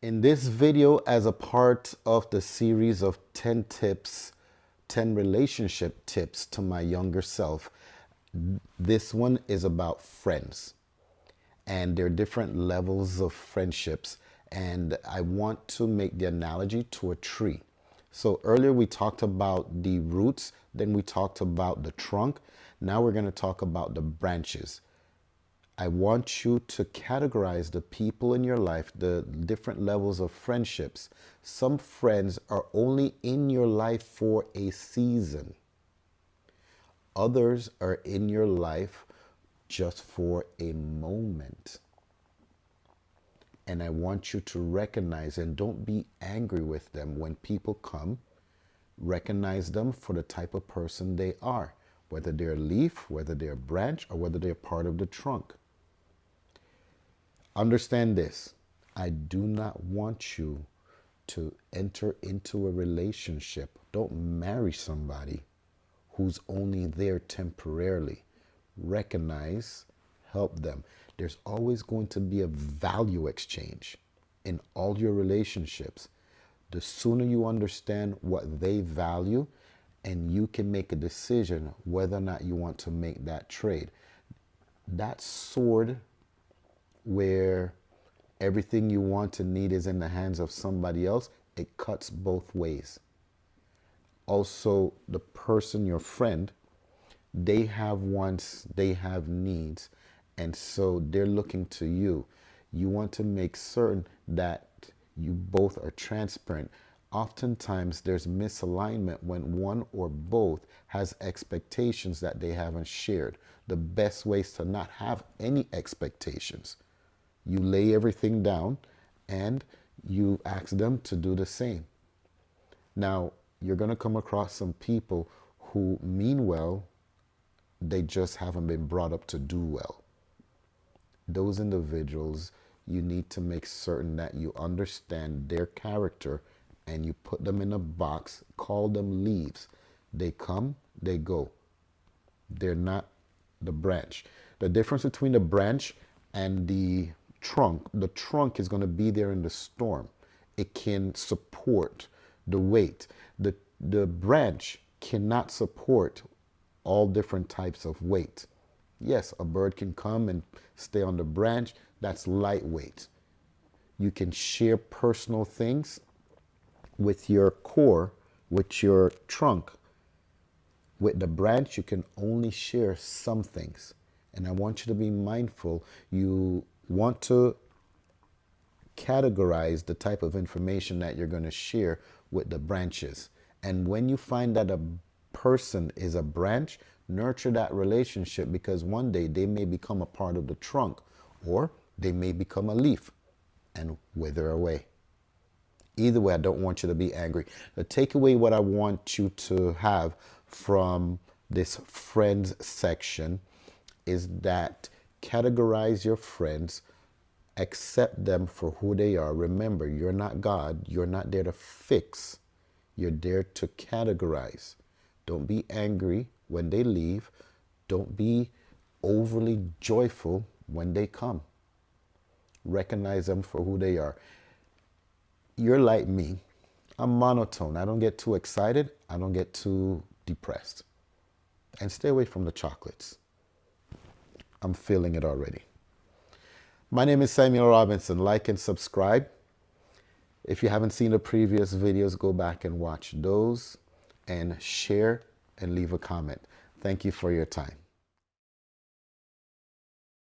In this video, as a part of the series of 10 tips, 10 relationship tips to my younger self, this one is about friends. And there are different levels of friendships. And I want to make the analogy to a tree. So earlier we talked about the roots, then we talked about the trunk. Now we're going to talk about the branches. I want you to categorize the people in your life, the different levels of friendships. Some friends are only in your life for a season. Others are in your life just for a moment. And I want you to recognize and don't be angry with them when people come. Recognize them for the type of person they are, whether they're a leaf, whether they're a branch, or whether they're part of the trunk. Understand this. I do not want you to enter into a relationship. Don't marry somebody who's only there temporarily. Recognize, help them. There's always going to be a value exchange in all your relationships. The sooner you understand what they value and you can make a decision whether or not you want to make that trade. That sword where everything you want and need is in the hands of somebody else, it cuts both ways. Also, the person, your friend, they have wants, they have needs, and so they're looking to you. You want to make certain that you both are transparent. Oftentimes, there's misalignment when one or both has expectations that they haven't shared. The best ways to not have any expectations you lay everything down and you ask them to do the same. Now, you're going to come across some people who mean well, they just haven't been brought up to do well. Those individuals, you need to make certain that you understand their character and you put them in a box, call them leaves. They come, they go. They're not the branch. The difference between the branch and the trunk, the trunk is going to be there in the storm. It can support the weight. The, the branch cannot support all different types of weight. Yes, a bird can come and stay on the branch. That's lightweight. You can share personal things with your core, with your trunk. With the branch, you can only share some things. And I want you to be mindful. You want to categorize the type of information that you're going to share with the branches. And when you find that a person is a branch, nurture that relationship because one day they may become a part of the trunk or they may become a leaf and wither away. Either way, I don't want you to be angry. The takeaway what I want you to have from this friends section is that categorize your friends, accept them for who they are. Remember, you're not God. You're not there to fix. You're there to categorize. Don't be angry when they leave. Don't be overly joyful when they come. Recognize them for who they are. You're like me. I'm monotone. I don't get too excited. I don't get too depressed. And stay away from the chocolates. I'm feeling it already. My name is Samuel Robinson. Like and subscribe. If you haven't seen the previous videos, go back and watch those and share and leave a comment. Thank you for your time.